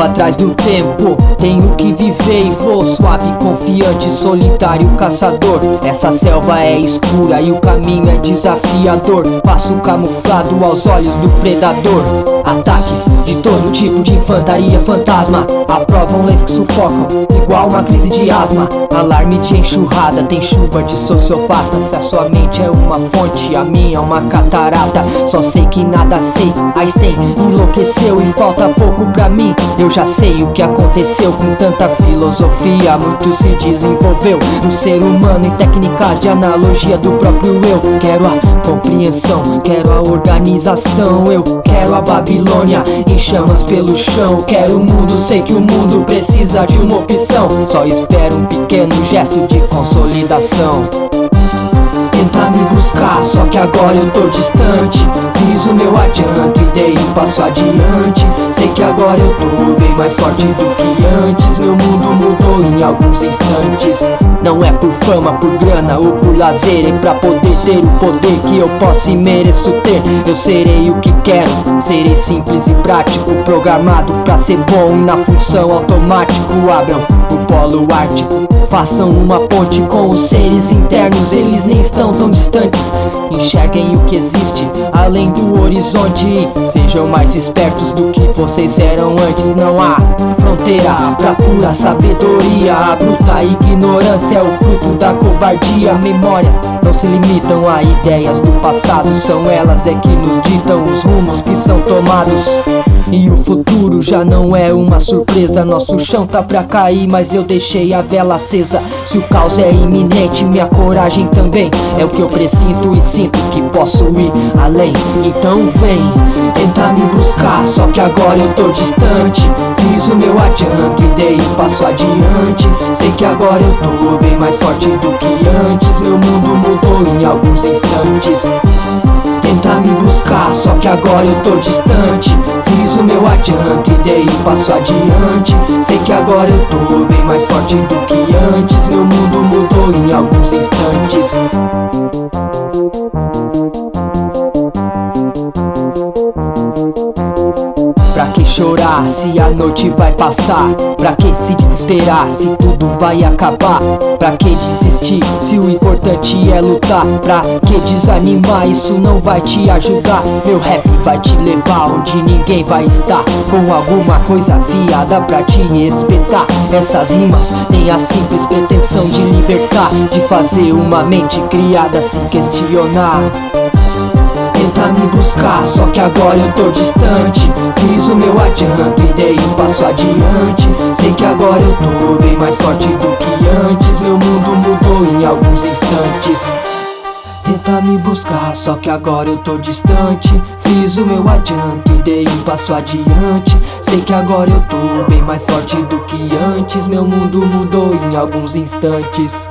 Corro atrás do tempo, tenho que viver e vou suave, confiante, solitário, caçador. Essa selva é escura e o caminho é desafiador. Passo camuflado aos olhos do predador. Ataques de todo tipo de infantaria fantasma. Aprovam leis que sufocam, igual uma crise de asma. Alarme de enxurrada, tem chuva de sociopata. Se a sua mente é uma fonte, a minha é uma catarata. Só sei que nada sei. Einstein enlouqueceu e falta pouco pra mim. Eu já sei o que aconteceu com tanta filosofia. Muito se desenvolveu no ser humano em técnicas de analogia do próprio eu. Quero a compreensão, quero a organização. Eu quero a Babilônia em chamas pelo chão. Quero o mundo, sei que o mundo precisa de uma opção. Só espero um pequeno gesto de consolidação tentar me buscar, só que agora eu tô distante Fiz o meu adianto e dei um passo adiante mais forte do que antes. Meu mundo mudou alguns instantes. Não é por fama, por grana ou por lazer É pra poder ter o poder que eu posso e mereço ter. Eu serei o que quero, serei simples e prático Programado pra ser bom. Na função automático Abram o polo ártico. Façam uma ponte com os seres internos Eles nem estão tão distantes. Enxerguem o que existe além do horizonte. Sejam mais espertos do que vocês eram antes. Não há fronteira pra pura sabedoria A bruta ignorância é o fruto da covardia. Memórias não se limitam a ideias do passado São elas é que nos ditam os rumos que são tomados e o futuro já não é uma surpresa. Nosso chão tá pra cair, mas eu deixei a vela acesa. Se o caos é iminente, minha coragem também. É o que eu presinto e sinto que posso ir além. Então vem, tentar me buscar. Só que agora eu tô distante. Fiz o meu adianto e dei um passo adiante. Sei que agora eu tô bem mais forte do que antes. Meu mundo mudou em alguns instantes só que agora eu tô distante. Fiz o meu adianto e dei um passo adiante. Sei que agora eu tô bem mais forte do que antes. Meu mundo mudou em alguns instantes chorar se a noite vai passar? Pra que se desesperar se tudo vai acabar? Pra que desistir se o importante é lutar? Pra que desanimar? Isso não vai te ajudar. Meu rap vai te levar onde ninguém vai estar. Com alguma coisa afiada pra te espetar. Essas rimas têm a simples pretensão de libertar. De fazer uma mente criada se questionar buscar. Só que agora eu tô distante. Fiz o meu adianto e dei um passo adiante. Sei que agora eu tô bem mais forte do que antes. Meu mundo mudou em alguns instantes. Tentar me buscar, só que agora eu tô distante. Fiz o meu adianto e dei um passo adiante. Sei que agora eu tô bem mais forte do que antes. Meu mundo mudou em alguns instantes